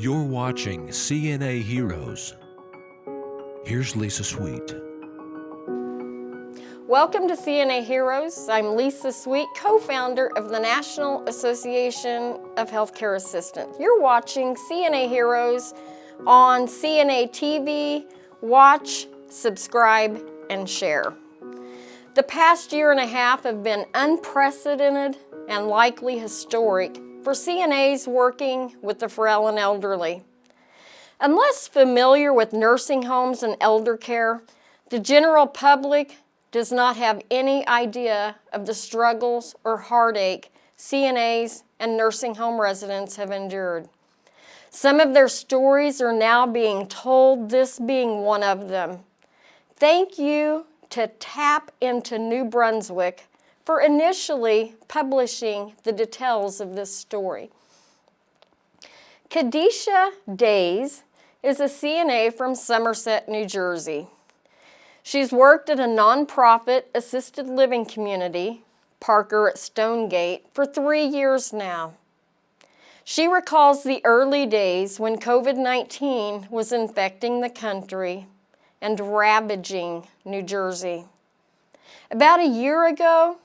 You're watching CNA Heroes. Here's Lisa Sweet. Welcome to CNA Heroes. I'm Lisa Sweet, co-founder of the National Association of Healthcare Assistants. You're watching CNA Heroes on CNA TV. Watch, subscribe, and share. The past year and a half have been unprecedented and likely historic for CNAs working with the frail and elderly. Unless familiar with nursing homes and elder care, the general public does not have any idea of the struggles or heartache CNAs and nursing home residents have endured. Some of their stories are now being told, this being one of them. Thank you to Tap into New Brunswick for initially publishing the details of this story. Kadisha Days is a CNA from Somerset, New Jersey. She's worked at a nonprofit assisted living community, Parker at Stonegate, for three years now. She recalls the early days when COVID-19 was infecting the country and ravaging New Jersey. About a year ago,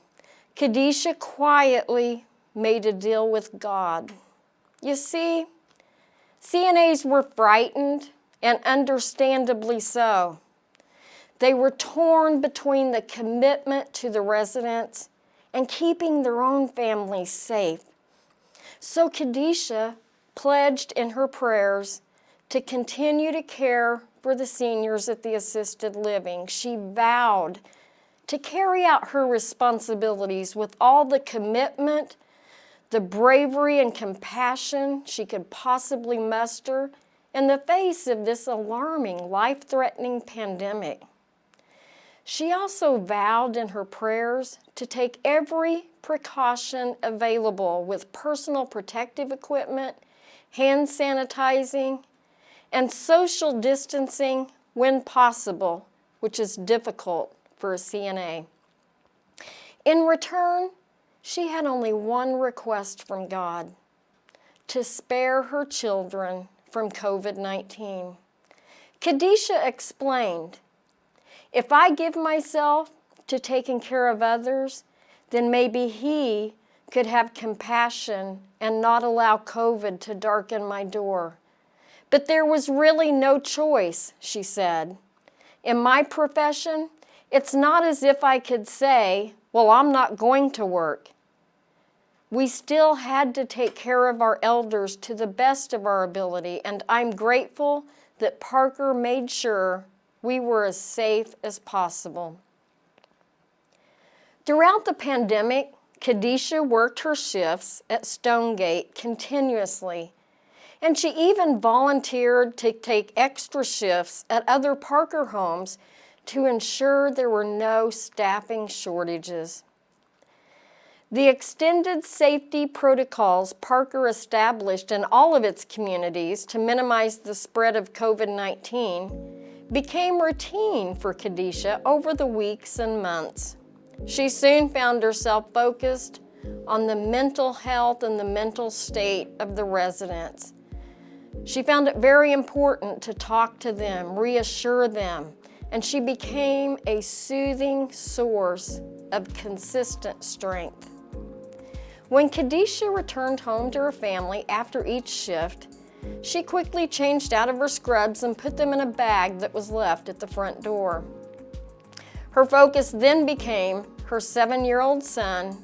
Kadisha quietly made a deal with God. You see, CNAs were frightened, and understandably so. They were torn between the commitment to the residents and keeping their own families safe. So Kadisha pledged in her prayers to continue to care for the seniors at the assisted living. She vowed to carry out her responsibilities with all the commitment, the bravery and compassion she could possibly muster in the face of this alarming, life-threatening pandemic. She also vowed in her prayers to take every precaution available with personal protective equipment, hand sanitizing, and social distancing when possible, which is difficult for a CNA. In return, she had only one request from God, to spare her children from COVID-19. Kadisha explained, if I give myself to taking care of others, then maybe he could have compassion and not allow COVID to darken my door. But there was really no choice, she said. In my profession, it's not as if I could say, well, I'm not going to work. We still had to take care of our elders to the best of our ability, and I'm grateful that Parker made sure we were as safe as possible. Throughout the pandemic, Kadisha worked her shifts at Stonegate continuously, and she even volunteered to take extra shifts at other Parker homes to ensure there were no staffing shortages. The extended safety protocols Parker established in all of its communities to minimize the spread of COVID-19 became routine for Kadisha over the weeks and months. She soon found herself focused on the mental health and the mental state of the residents. She found it very important to talk to them, reassure them, and she became a soothing source of consistent strength. When Kadisha returned home to her family after each shift, she quickly changed out of her scrubs and put them in a bag that was left at the front door. Her focus then became her seven-year-old son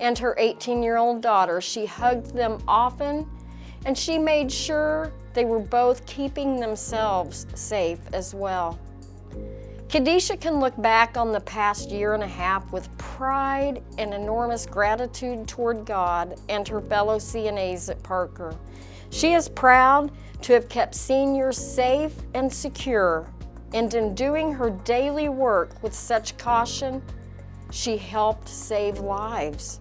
and her 18-year-old daughter. She hugged them often and she made sure they were both keeping themselves safe as well. Kadisha can look back on the past year and a half with pride and enormous gratitude toward God and her fellow CNAs at Parker. She is proud to have kept seniors safe and secure, and in doing her daily work with such caution, she helped save lives.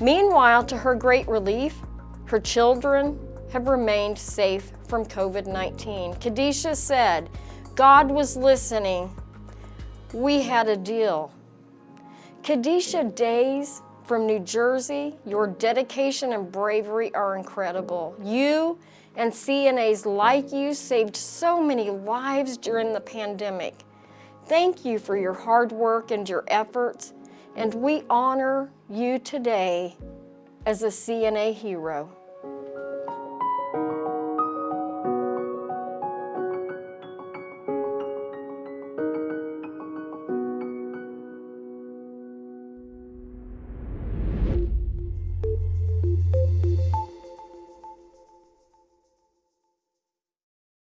Meanwhile, to her great relief, her children have remained safe from COVID-19. Kadisha said, God was listening. We had a deal. Kadisha Days from New Jersey. Your dedication and bravery are incredible. You and CNAs like you saved so many lives during the pandemic. Thank you for your hard work and your efforts, and we honor you today as a CNA hero.